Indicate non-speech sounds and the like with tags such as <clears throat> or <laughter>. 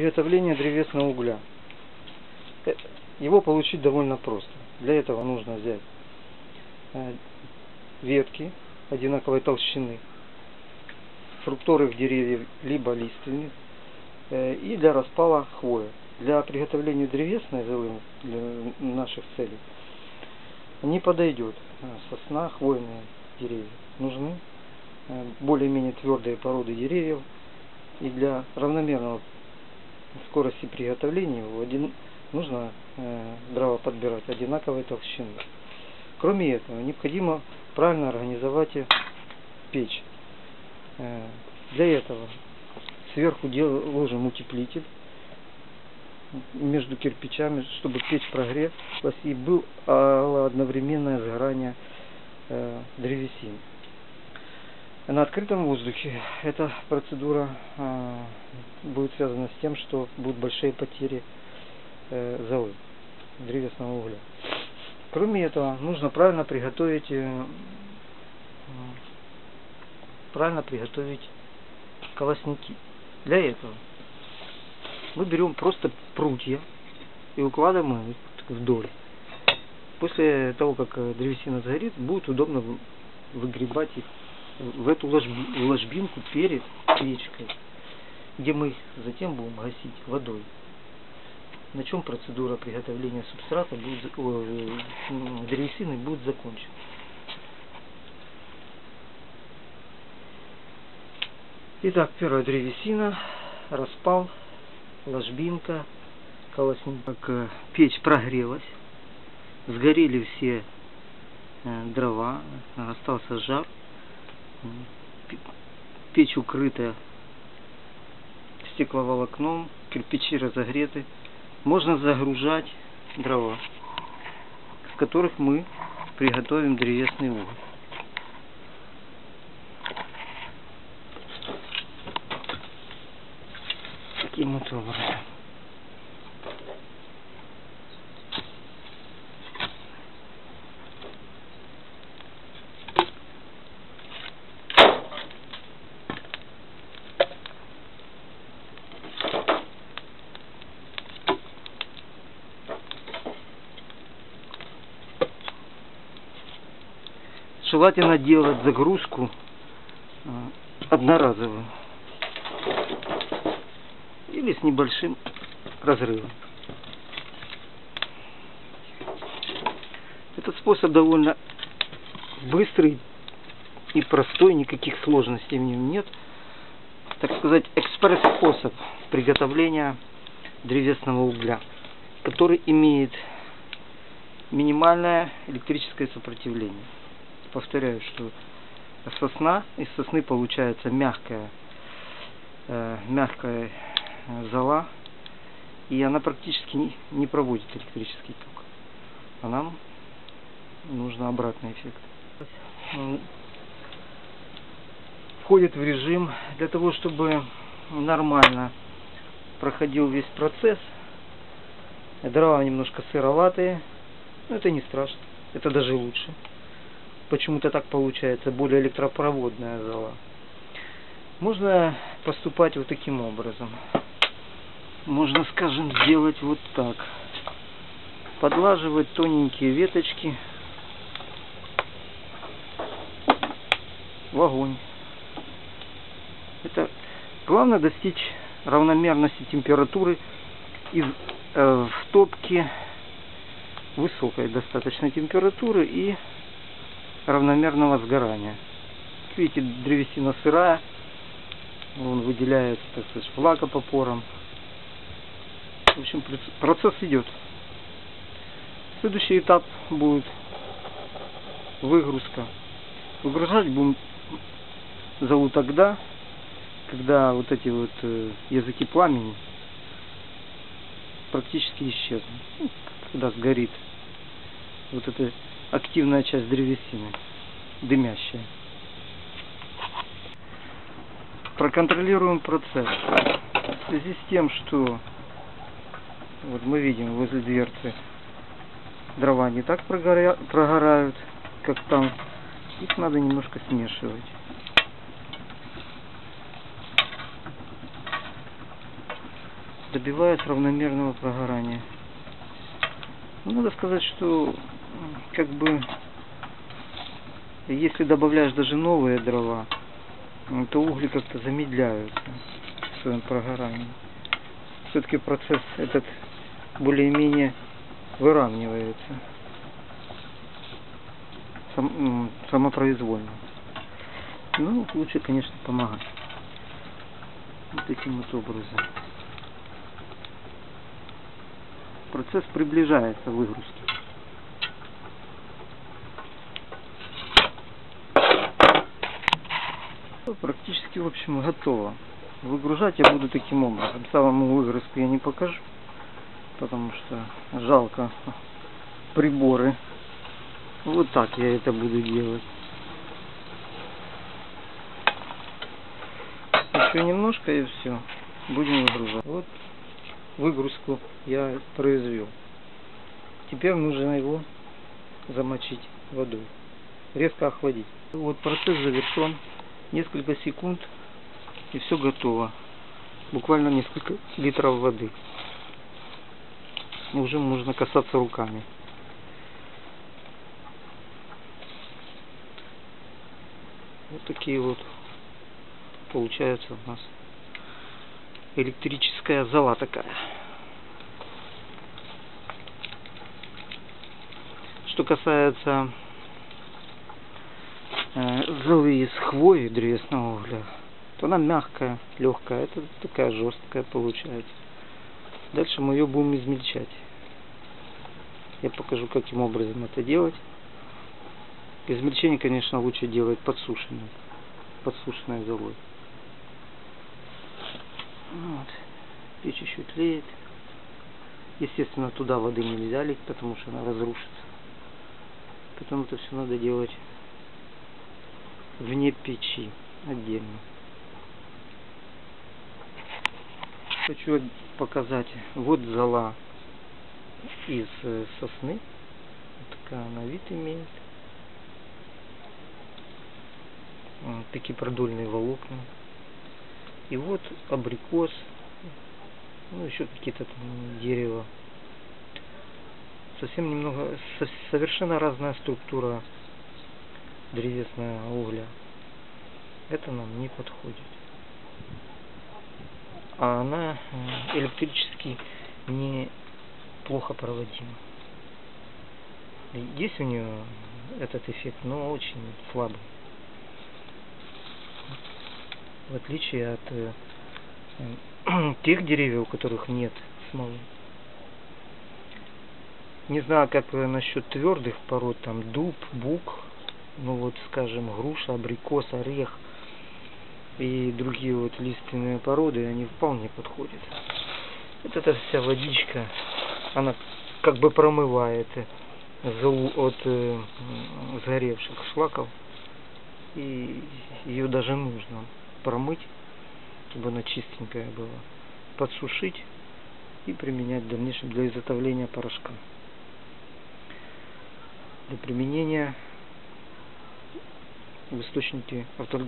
Приготовление древесного угля. Э, Его получить довольно просто. Для этого нужно взять э, ветки одинаковой толщины, фруктовых деревьев, либо лиственниц, э, и для распала хвоя. Для приготовления древесной золы для наших целей не подойдет сосна, хвойные деревья. Нужны более-менее твердые породы деревьев и для равномерного скорости приготовления его один, нужно э, дрова подбирать одинаковой толщины. Кроме этого, необходимо правильно организовать печь. Э, для этого сверху дел, ложим утеплитель между кирпичами, чтобы печь прогрелась и был одновременное сгорание э, древесины. На открытом воздухе эта процедура э, будет связана с тем, что будут большие потери э, золы, древесного угля. Кроме этого, нужно правильно приготовить э, правильно приготовить колосники. Для этого мы берем просто прутья и укладываем их вдоль. После того, как древесина сгорит, будет удобно выгребать их в эту ложби, ложбинку перед печкой, где мы затем будем гасить водой. На чем процедура приготовления субстрата будет, о, древесины будет закончена. Итак, первая древесина, распал, ложбинка, колосник. Как печь прогрелась, сгорели все дрова, остался жар. Печь укрыта стекловолокном, кирпичи разогреты. Можно загружать дрова, с которых мы приготовим древесный уголь. Таким вот образом. Желательно делать загрузку одноразовую или с небольшим разрывом. Этот способ довольно быстрый и простой, никаких сложностей в нем нет. Так сказать, экспресс-способ приготовления древесного угля, который имеет минимальное электрическое сопротивление повторяю, что сосна, из сосны получается мягкая, э, мягкая зола, и она практически не, не проводит электрический ток. А нам нужно обратный эффект. Входит в режим для того, чтобы нормально проходил весь процесс. Дрова немножко сыроватые, но это не страшно, это даже лучше почему-то так получается, более электропроводная зола. Можно поступать вот таким образом. Можно, скажем, сделать вот так. Подлаживать тоненькие веточки в огонь. Это главное достичь равномерности температуры из, э, в топке высокой достаточно температуры и равномерного сгорания. Видите, древесина сырая, он выделяется, так сказать, влагопопором. В общем, процесс идет. Следующий этап будет выгрузка. Выгружать будем зову тогда, когда вот эти вот э, языки пламени практически исчезнут. Ну, когда сгорит вот это активная часть древесины, дымящая. Проконтролируем процесс. В связи с тем, что вот мы видим возле дверцы дрова не так прогоря... прогорают, как там. Их надо немножко смешивать. добиваясь равномерного прогорания. Ну, надо сказать, что как бы если добавляешь даже новые дрова, м, то угли как-то замедляются в своем прогорании. Все-таки процесс этот более-менее выравнивается сам, самопроизвольно. Ну, лучше, конечно, помогать. Вот таким вот образом. Процесс приближается выгрузки. Практически, в общем, готово. Выгружать я буду таким образом. Самому выгрузку я не покажу, потому что жалко приборы. Вот так я это буду делать. Еще немножко и все. Будем выгружать. Вот выгрузку я произвел. Теперь нужно его замочить водой. Резко охладить. Вот процесс завершен. Несколько секунд и все готово. Буквально несколько литров воды. Уже можно касаться руками. Вот такие вот получается у нас электрическая зала такая. Что касается золы из хвои древесного угля, то она мягкая, легкая, это такая жесткая получается. Дальше мы ее будем измельчать. Я покажу, каким образом это делать. Измельчение, конечно, лучше делать подсушенным, подсушенной золой. Вот. Печь еще тлеет. Естественно, туда воды нельзя лить, потому что она разрушится. Потом это все надо делать вне печи отдельно. Хочу показать. Вот зола из э, сосны. Вот такая она вид имеет. Вот такие продольные волокна. И вот абрикос. Ну, еще какие-то там дерева. Совсем немного, со- совершенно разная структура древесного угля. Это нам не подходит. А она э, электрически не плохо проводима. Есть у нее этот эффект, но очень слабый. В отличие от э, <clears throat> тех деревьев, у которых нет смолы. Не знаю, как э, насчет твердых пород, там дуб, бук, ну вот, скажем, груша, абрикос, орех и другие вот лиственные породы, они вполне подходят. Вот эта вся водичка, она как бы промывает золу от э, сгоревших шлаков. И ее даже нужно промыть, чтобы она чистенькая была, подсушить и применять в дальнейшем для изготовления порошка. Для применения в источнике авто-